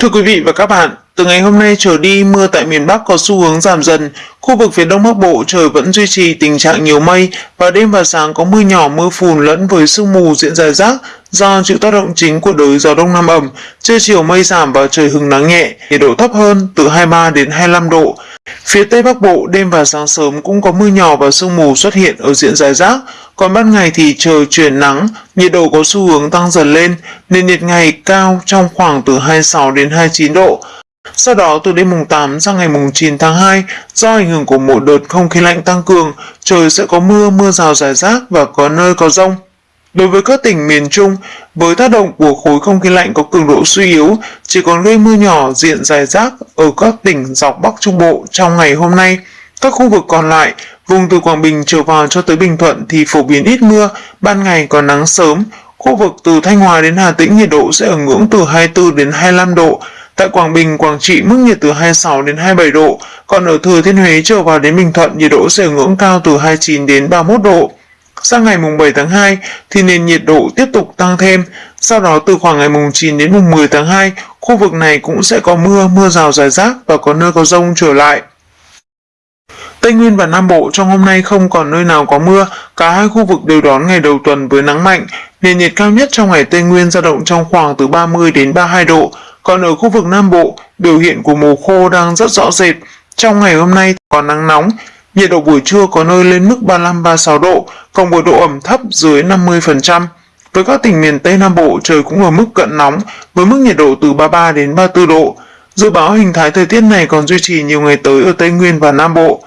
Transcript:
Thưa quý vị và các bạn, từ ngày hôm nay trở đi, mưa tại miền Bắc có xu hướng giảm dần. Khu vực phía Đông Bắc Bộ trời vẫn duy trì tình trạng nhiều mây và đêm và sáng có mưa nhỏ mưa phùn lẫn với sương mù diễn rải rác do chịu tác động chính của đới gió Đông Nam ẩm. Trưa chiều mây giảm và trời hứng nắng nhẹ, nhiệt độ thấp hơn từ 23 đến 25 độ. Phía Tây Bắc Bộ đêm và sáng sớm cũng có mưa nhỏ và sương mù xuất hiện ở diện rải rác, còn ban ngày thì trời chuyển nắng, nhiệt độ có xu hướng tăng dần lên, nên nhiệt ngày cao trong khoảng từ 26 đến 29 độ. Sau đó từ đêm mùng 8 sang ngày mùng 9 tháng 2, do ảnh hưởng của một đợt không khí lạnh tăng cường, trời sẽ có mưa, mưa rào rải rác và có nơi có rông. Đối với các tỉnh miền Trung, với tác động của khối không khí lạnh có cường độ suy yếu, chỉ còn gây mưa nhỏ diện dài rác ở các tỉnh dọc Bắc Trung Bộ trong ngày hôm nay. Các khu vực còn lại, vùng từ Quảng Bình trở vào cho tới Bình Thuận thì phổ biến ít mưa, ban ngày có nắng sớm. Khu vực từ Thanh Hóa đến Hà Tĩnh nhiệt độ sẽ ở ngưỡng từ 24 đến 25 độ. Tại Quảng Bình, Quảng Trị mức nhiệt từ 26 đến 27 độ, còn ở Thừa Thiên Huế trở vào đến Bình Thuận nhiệt độ sẽ ở ngưỡng cao từ 29 đến 31 độ. Sang ngày mùng 7 tháng 2 thì nền nhiệt độ tiếp tục tăng thêm, sau đó từ khoảng ngày mùng 9 đến mùng 10 tháng 2, khu vực này cũng sẽ có mưa, mưa rào rải rác và có nơi có rông trở lại. Tây Nguyên và Nam Bộ trong hôm nay không còn nơi nào có mưa, cả hai khu vực đều đón ngày đầu tuần với nắng mạnh, nền nhiệt cao nhất trong ngày Tây Nguyên dao động trong khoảng từ 30 đến 32 độ, còn ở khu vực Nam Bộ, biểu hiện của mùa khô đang rất rõ rệt. Trong ngày hôm nay có nắng nóng, nhiệt độ buổi trưa có nơi lên mức 35-36 độ, còn với độ ẩm thấp dưới 50%. Với các tỉnh miền Tây Nam Bộ, trời cũng ở mức cận nóng, với mức nhiệt độ từ 33 đến 34 độ. Dự báo hình thái thời tiết này còn duy trì nhiều ngày tới ở Tây Nguyên và Nam Bộ.